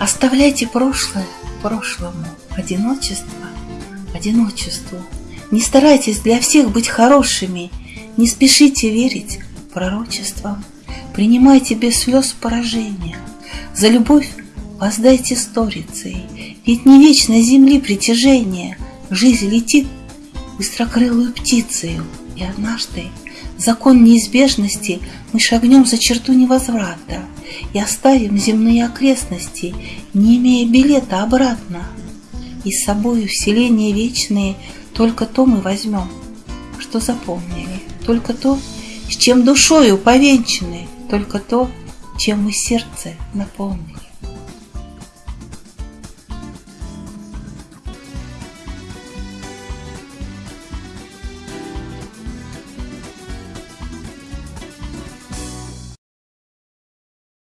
Оставляйте прошлое прошлому, одиночество одиночеству. Не старайтесь для всех быть хорошими, не спешите верить пророчествам. Принимайте без слез поражения. За любовь воздайте сторицей, ведь не вечно земли притяжение. Жизнь летит быстрокрылую птицею, и однажды закон неизбежности мы шагнем за черту невозврата и оставим земные окрестности, не имея билета обратно. И с собою вселения вечные только то мы возьмем, что запомнили, только то, с чем душою повенчаны, только то, чем мы сердце наполнили.